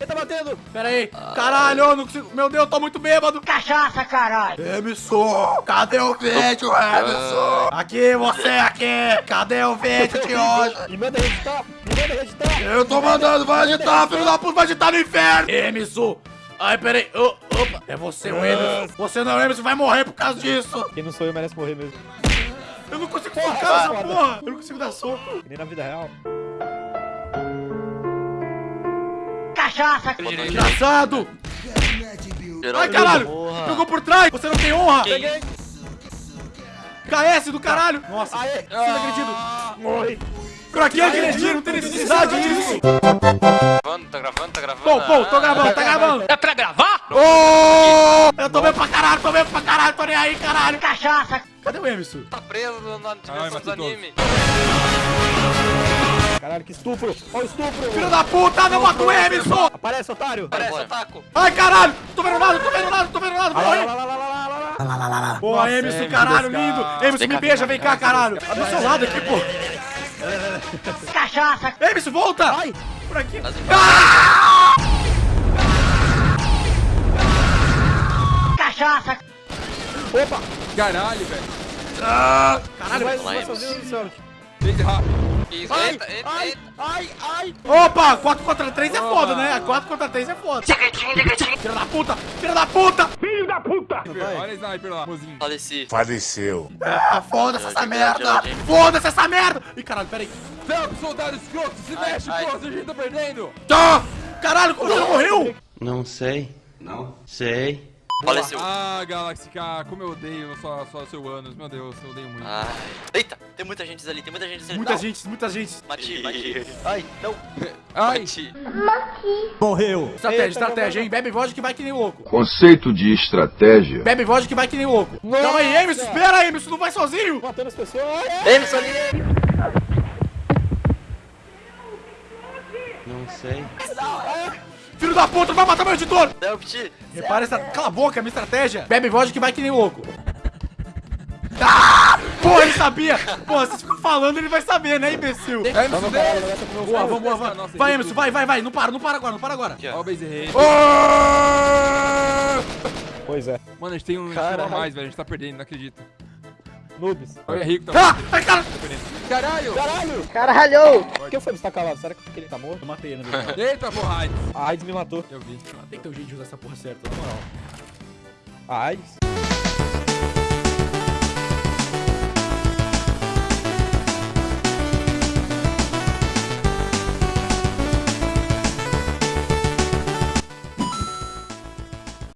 Ele tá batendo. Pera aí. Caralho, eu não consigo. Meu Deus, eu tô muito bêbado. Cachaça, caralho! Emerson, cadê o vídeo, Emerson? Aqui, você aqui. Cadê o vídeo de hoje? Me manda editar. Me manda editar. Eu tô mandando, vai agitar, filho da puta, vai agitar no inferno. Emerson. Ai, peraí. Ô, opa, é você o Emerson. Você não é o Emerson, vai morrer por causa disso. Quem não sou eu merece morrer mesmo. Eu não consigo focar nessa porra. Eu não consigo dar soco. Que nem na vida real. Cachaça! Engraçado. Ai, caralho. Pegou por trás. Você não tem honra. Quem? KS do caralho. Nossa, Aê. você não acredito. Morre. Pra que acredito? Não tem necessidade disso. Gravando, tá gravando, tá gravando. Pô, pô, tô gravando, tá gravando. É pra gravar? Ô! Eu tô bem pra caralho, tô bem pra caralho, tô nem aí, caralho. Cachaça! Cadê o Emerson? Tá preso no- na dimensão matei dos animes. Caralho, que estupro. Olha o estupro. Filho da puta, não mata o Emerson! Aparece, otário. Parece, tá- ataco. Ai, caralho! Tô vendo nada, tô vendo nada, tô vendo nada, Lá, morre! lá, lá, lá, lá, lá, lá, lá. Pô, Nossa, Emerson, Emerson, caralho, cara. lindo! Emerson, me beija, vem cá, caralho! Do seu lado aqui, pô! Cachaça! Emerson, volta! Ai. Por aqui! Ah! Cachaça! Opa. Caralho, velho. Ah! Caralho! Vai, vai Emerson. sozinho, Luciano. Vem rápido. Isso, Ai, eita, eita, ai, eita. ai, ai. Opa, 4 contra 3 é foda, né? 4 contra 3 é foda. Filha da puta! Filha da puta! Olha o sniper lá, mozinho. Faleci. Ah, foda-se essa merda! Foda-se essa merda! Ih, caralho, peraí. Não, soldado escroto, se Ai, mexe, ai. pô, a gente tá perdendo. Tá! Caralho, como você não morreu? Não sei. Não sei. Faleceu. Ah, Galaxy K, como eu odeio só, só seu anos, meu Deus, eu odeio muito. Ai. Eita, tem muita gente ali, tem muita gente ali. Muita Não. gente, muita gente. Mati, mati. Ai, não. Ai, Mati. Morreu. Estratégia, Eita, estratégia, hein? Bebe vodka que vai que nem louco. Conceito de estratégia. Bebe vodka que vai que nem louco. Calma aí, Emerson, espera, Emerson, não vai sozinho. Matando as pessoas. Emerson ali. Não sei. Filho da puta, vai matar meu editor. Delpt. Repara essa... Cala a boca, minha estratégia. Bebe vodka que vai que nem louco. Ah! Porra, ele sabia. Porra, vocês ficam falando, ele vai saber, né, imbecil? é Emerson, Vamos, Boa, vamos, boa, vai. Nossa, Vai, Emerson, vai, vai, vai. Não para, não para agora, não para agora. Ó o base! Pois é. Mano, a gente tem um a mais, velho, a gente tá perdendo, não acredito. Noobs. Olha, Rico tá Ah! Ai, cara. Caralho! Caralho. Caralho! Por que o Fênix tá calado? Será que ele tá morto? Eu matei ele, né? Eita, porra, AIDS. A AIDS me matou. Eu vi. Tem que ter um jeito de usar essa porra certa, na moral. A AIDS?